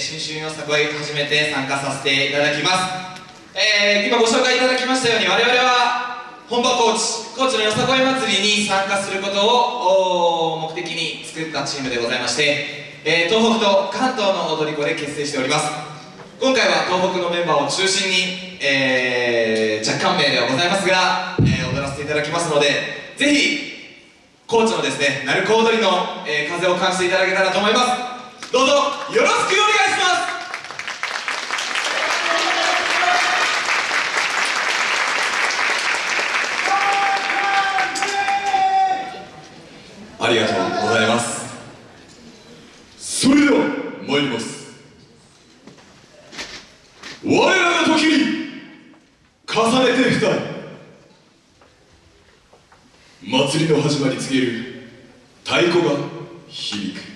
新春よさこい初めて参加させていただきます。えー、今ご紹介いただきましたように我々は本場高知高知のよさこい祭りに参加することを目的に作ったチームでございまして、えー、東北と関東の踊り子で結成しております。今回は東北のメンバーを中心に、えー、若干名ではございますが、えー、踊らせていただきますのでぜひ高知のですね鳴子踊りの、えー、風を感じていただけたらと思います。どうぞよろしくお願いしますありがとうございます。それでは参ります。我らの時に重ねて二人。祭りの始まり告げる太鼓が響く。